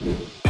you